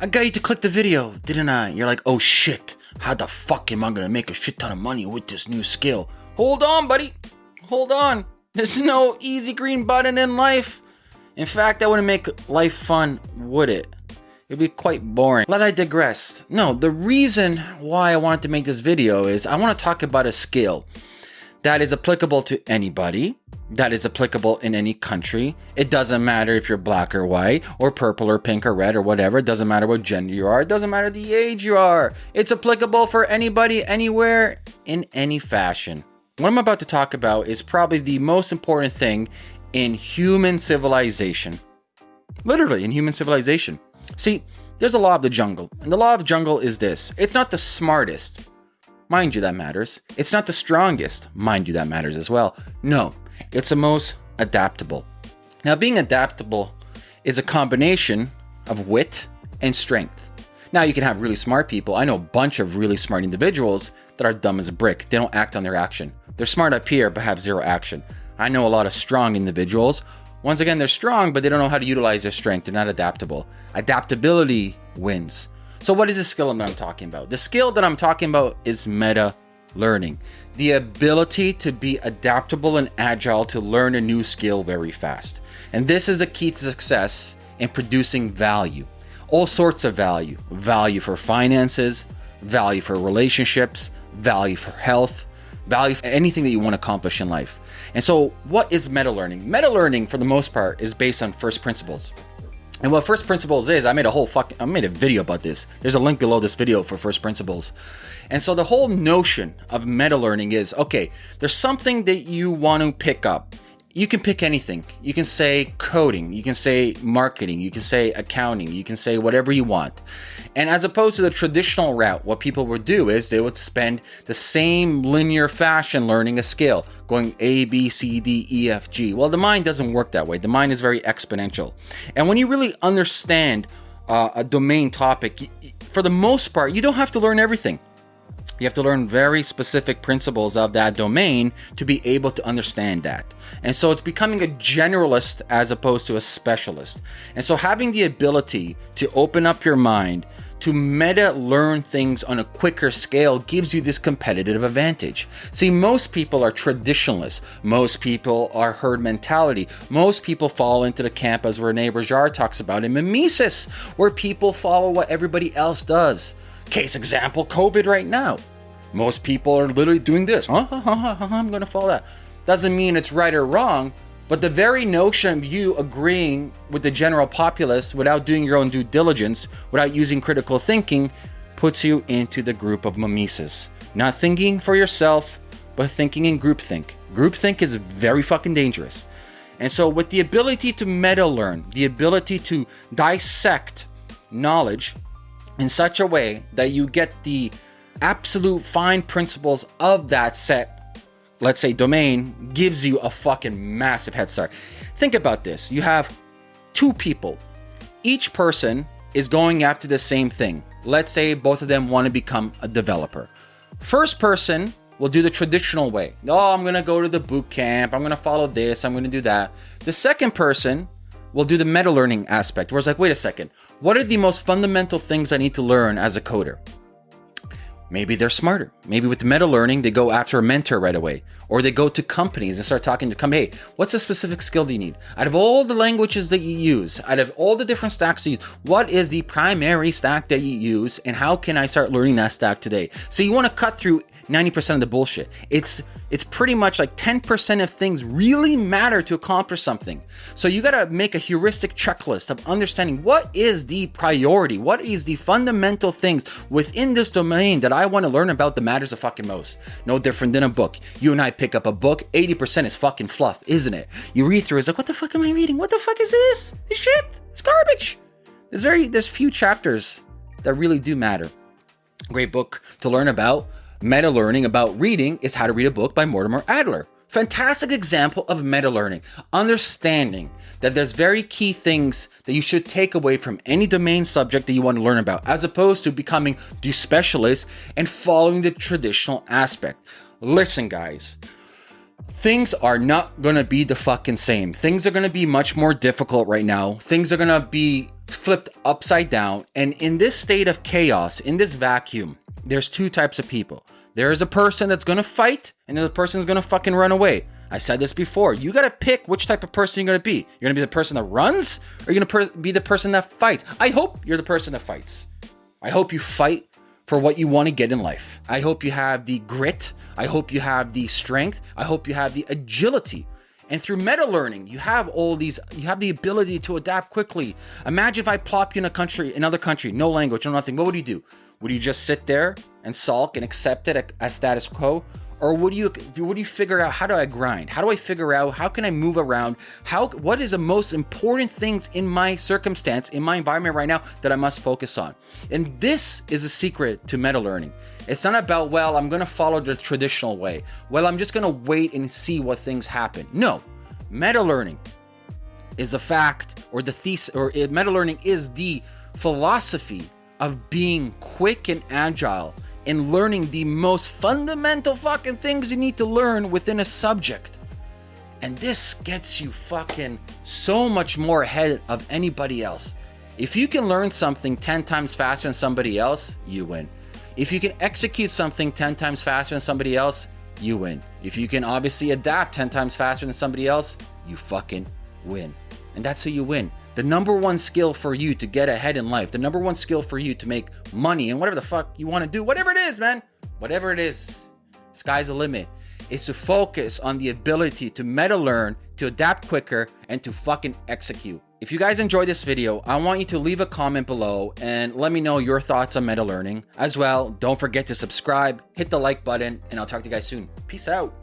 I got you to click the video, didn't I? You're like, oh shit, how the fuck am I gonna make a shit ton of money with this new skill? Hold on, buddy. Hold on. There's no easy green button in life. In fact, that wouldn't make life fun, would it? It'd be quite boring. Let I digress. No, the reason why I wanted to make this video is I want to talk about a skill that is applicable to anybody, that is applicable in any country. It doesn't matter if you're black or white, or purple or pink or red or whatever. It doesn't matter what gender you are. It doesn't matter the age you are. It's applicable for anybody, anywhere, in any fashion. What I'm about to talk about is probably the most important thing in human civilization. Literally, in human civilization. See, there's a law of the jungle, and the law of jungle is this it's not the smartest, mind you, that matters. It's not the strongest, mind you, that matters as well. No, it's the most adaptable. Now, being adaptable is a combination of wit and strength. Now, you can have really smart people. I know a bunch of really smart individuals that are dumb as a brick. They don't act on their action. They're smart up here, but have zero action. I know a lot of strong individuals. Once again, they're strong, but they don't know how to utilize their strength. They're not adaptable. Adaptability wins. So, what is the skill that I'm talking about? The skill that I'm talking about is meta learning the ability to be adaptable and agile to learn a new skill very fast. And this is the key to success in producing value. All sorts of value value for finances, value for relationships, value for health, value for anything that you want to accomplish in life. And so, what is meta learning? Meta learning, for the most part, is based on first principles. And what first principles is, I made a whole fucking, I made a video about this. There's a link below this video for first principles. And so the whole notion of meta learning is okay, there's something that you want to pick up you can pick anything. You can say coding, you can say marketing, you can say accounting, you can say whatever you want. And as opposed to the traditional route, what people would do is they would spend the same linear fashion learning a skill, going A, B, C, D, E, F, G. Well, the mind doesn't work that way. The mind is very exponential. And when you really understand uh, a domain topic, for the most part, you don't have to learn everything. You have to learn very specific principles of that domain to be able to understand that. And so it's becoming a generalist as opposed to a specialist. And so having the ability to open up your mind to meta learn things on a quicker scale gives you this competitive advantage. See, most people are traditionalists. Most people are herd mentality. Most people fall into the camp, as Rene Girard talks about in Mimesis, where people follow what everybody else does. Case example, COVID right now. Most people are literally doing this. Huh? I'm going to follow that. Doesn't mean it's right or wrong, but the very notion of you agreeing with the general populace without doing your own due diligence, without using critical thinking, puts you into the group of mimesis. Not thinking for yourself, but thinking in groupthink. Groupthink is very fucking dangerous. And so, with the ability to meta learn, the ability to dissect knowledge in such a way that you get the absolute fine principles of that set, let's say domain, gives you a fucking massive head start. Think about this you have two people, each person is going after the same thing. Let's say both of them want to become a developer. First person will do the traditional way. Oh, I'm going to go to the boot camp. I'm going to follow this. I'm going to do that. The second person will do the meta learning aspect where it's like, wait a second, what are the most fundamental things I need to learn as a coder? Maybe they're smarter. Maybe with meta learning, they go after a mentor right away. Or they go to companies and start talking to company. Hey, what's a specific skill do you need? Out of all the languages that you use, out of all the different stacks you use, what is the primary stack that you use? And how can I start learning that stack today? So you want to cut through 90% of the bullshit. It's it's pretty much like 10% of things really matter to accomplish something. So you got to make a heuristic checklist of understanding what is the priority, what is the fundamental things within this domain that I want to learn about that matters the fucking most. No different than a book. You and I pick up a book, 80% is fucking fluff, isn't it? You read through, it's like, what the fuck am I reading? What the fuck is this? This shit. It's garbage. There's very there's few chapters that really do matter. Great book to learn about Meta learning about reading is How to Read a Book by Mortimer Adler. Fantastic example of meta learning, understanding that there's very key things that you should take away from any domain subject that you want to learn about, as opposed to becoming the specialist and following the traditional aspect. Listen, guys, things are not gonna be the fucking same. Things are gonna be much more difficult right now. Things are gonna be flipped upside down. And in this state of chaos, in this vacuum, there's two types of people. There is a person that's gonna fight, and there's a person that's gonna fucking run away. I said this before. You gotta pick which type of person you're gonna be. You're gonna be the person that runs, or you're gonna be the person that fights. I hope you're the person that fights. I hope you fight for what you want to get in life. I hope you have the grit. I hope you have the strength. I hope you have the agility. And through meta learning, you have all these, you have the ability to adapt quickly. Imagine if I plop you in a country, another country, no language, no nothing. What would you do? Would you just sit there and sulk and accept it as status quo? or would you do you figure out how do i grind? How do i figure out how can i move around? How what is the most important things in my circumstance in my environment right now that i must focus on? And this is a secret to meta learning. It's not about well i'm to follow the traditional way. Well i'm just to wait and see what things happen. No. Meta learning is a fact or the thesis or meta learning is the philosophy of being quick and agile in learning the most fundamental fucking things you need to learn within a subject. And this gets you fucking so much more ahead of anybody else. If you can learn something 10 times faster than somebody else, you win. If you can execute something 10 times faster than somebody else, you win. If you can obviously adapt 10 times faster than somebody else, you fucking win. And that's how you win the number one skill for you to get ahead in life, the number one skill for you to make money and whatever the fuck you want to do, whatever it is, man, whatever it is, sky's the limit, is to focus on the ability to meta learn, to adapt quicker, and to fucking execute. If you guys enjoyed this video, I want you to leave a comment below and let me know your thoughts on meta learning. As well, don't forget to subscribe, hit the like button, and I'll talk to you guys soon. Peace out.